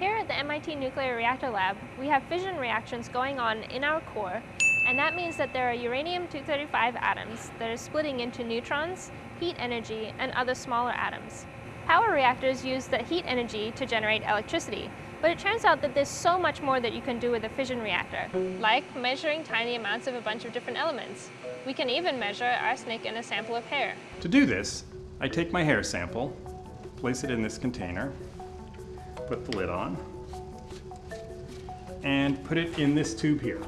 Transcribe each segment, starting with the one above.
Here at the MIT Nuclear Reactor Lab, we have fission reactions going on in our core, and that means that there are uranium-235 atoms that are splitting into neutrons, heat energy, and other smaller atoms. Power reactors use the heat energy to generate electricity, but it turns out that there's so much more that you can do with a fission reactor, like measuring tiny amounts of a bunch of different elements. We can even measure arsenic in a sample of hair. To do this, I take my hair sample, place it in this container, put the lid on, and put it in this tube here.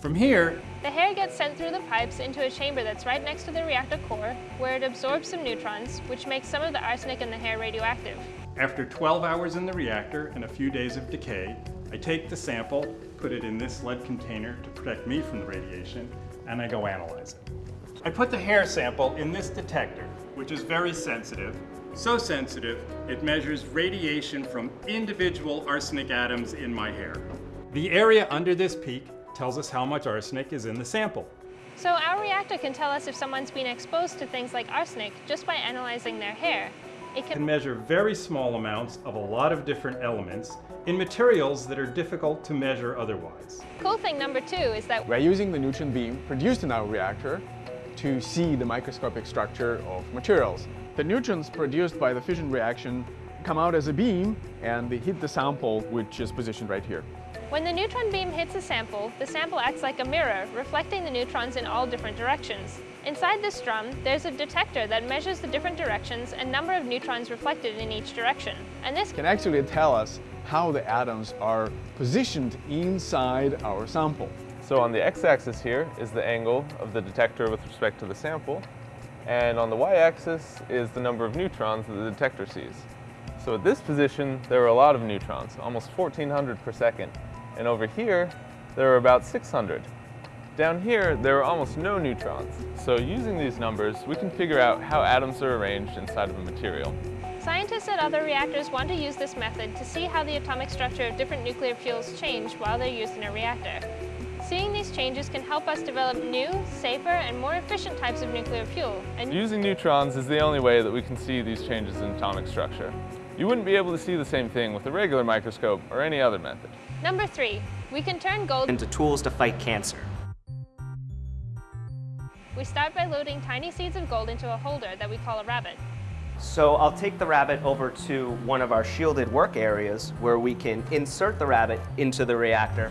From here, the hair gets sent through the pipes into a chamber that's right next to the reactor core, where it absorbs some neutrons, which makes some of the arsenic in the hair radioactive. After 12 hours in the reactor and a few days of decay, I take the sample, put it in this lead container to protect me from the radiation, and I go analyze it. I put the hair sample in this detector, which is very sensitive, so sensitive it measures radiation from individual arsenic atoms in my hair. The area under this peak tells us how much arsenic is in the sample. So our reactor can tell us if someone's been exposed to things like arsenic just by analyzing their hair. It can, can measure very small amounts of a lot of different elements in materials that are difficult to measure otherwise. Cool thing number two is that we're using the neutron beam produced in our reactor to see the microscopic structure of materials. The neutrons produced by the fission reaction come out as a beam and they hit the sample which is positioned right here. When the neutron beam hits a sample, the sample acts like a mirror, reflecting the neutrons in all different directions. Inside this drum, there's a detector that measures the different directions and number of neutrons reflected in each direction. And this can actually tell us how the atoms are positioned inside our sample. So on the x-axis here is the angle of the detector with respect to the sample, and on the y-axis is the number of neutrons that the detector sees. So at this position, there are a lot of neutrons, almost 1400 per second, and over here, there are about 600. Down here, there are almost no neutrons. So using these numbers, we can figure out how atoms are arranged inside of a material. Scientists at other reactors want to use this method to see how the atomic structure of different nuclear fuels change while they're used in a reactor. Seeing these changes can help us develop new, safer, and more efficient types of nuclear fuel. And Using neutrons is the only way that we can see these changes in atomic structure. You wouldn't be able to see the same thing with a regular microscope or any other method. Number three, we can turn gold into tools to fight cancer. We start by loading tiny seeds of gold into a holder that we call a rabbit. So I'll take the rabbit over to one of our shielded work areas where we can insert the rabbit into the reactor.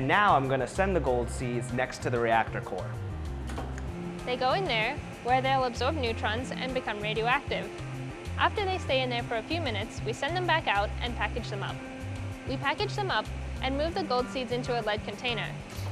And now I'm going to send the gold seeds next to the reactor core. They go in there, where they'll absorb neutrons and become radioactive. After they stay in there for a few minutes, we send them back out and package them up. We package them up and move the gold seeds into a lead container.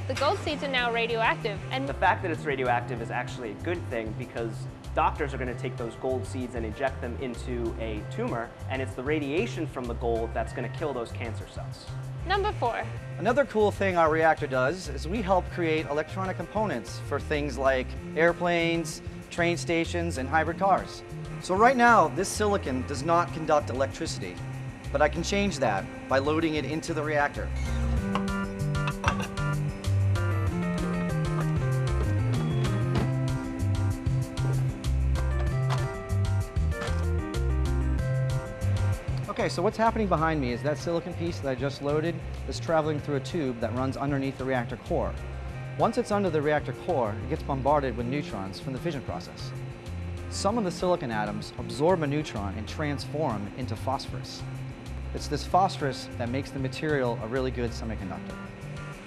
The gold seeds are now radioactive and the fact that it's radioactive is actually a good thing because doctors are going to take those gold seeds and inject them into a tumor and it's the radiation from the gold that's going to kill those cancer cells. Number four. Another cool thing our reactor does is we help create electronic components for things like airplanes, train stations, and hybrid cars. So right now, this silicon does not conduct electricity, but I can change that by loading it into the reactor. Okay, so what's happening behind me is that silicon piece that I just loaded is traveling through a tube that runs underneath the reactor core. Once it's under the reactor core, it gets bombarded with neutrons from the fission process. Some of the silicon atoms absorb a neutron and transform into phosphorus. It's this phosphorus that makes the material a really good semiconductor.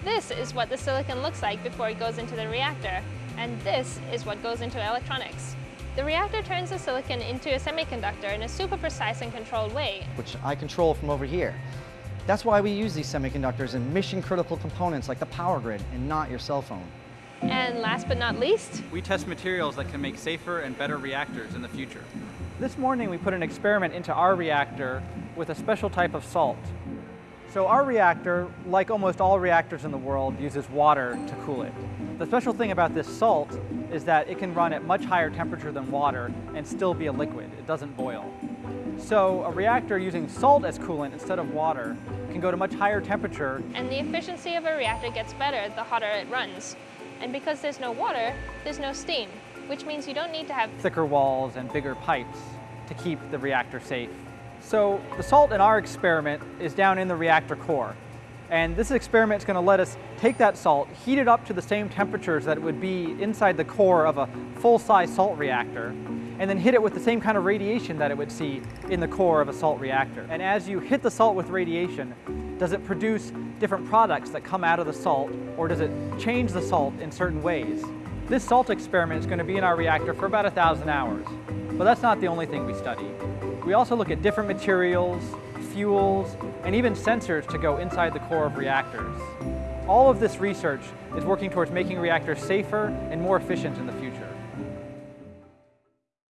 This is what the silicon looks like before it goes into the reactor, and this is what goes into electronics. The reactor turns the silicon into a semiconductor in a super precise and controlled way. Which I control from over here. That's why we use these semiconductors in mission-critical components like the power grid and not your cell phone. And last but not least, we test materials that can make safer and better reactors in the future. This morning we put an experiment into our reactor with a special type of salt. So our reactor, like almost all reactors in the world, uses water to cool it. The special thing about this salt is that it can run at much higher temperature than water and still be a liquid. It doesn't boil. So a reactor using salt as coolant instead of water can go to much higher temperature. And the efficiency of a reactor gets better the hotter it runs. And because there's no water, there's no steam, which means you don't need to have thicker walls and bigger pipes to keep the reactor safe. So the salt in our experiment is down in the reactor core. And this experiment is going to let us take that salt, heat it up to the same temperatures that it would be inside the core of a full-size salt reactor, and then hit it with the same kind of radiation that it would see in the core of a salt reactor. And as you hit the salt with radiation, does it produce different products that come out of the salt, or does it change the salt in certain ways? This salt experiment is going to be in our reactor for about a thousand hours. But that's not the only thing we study. We also look at different materials, fuels, and even sensors to go inside the core of reactors. All of this research is working towards making reactors safer and more efficient in the future.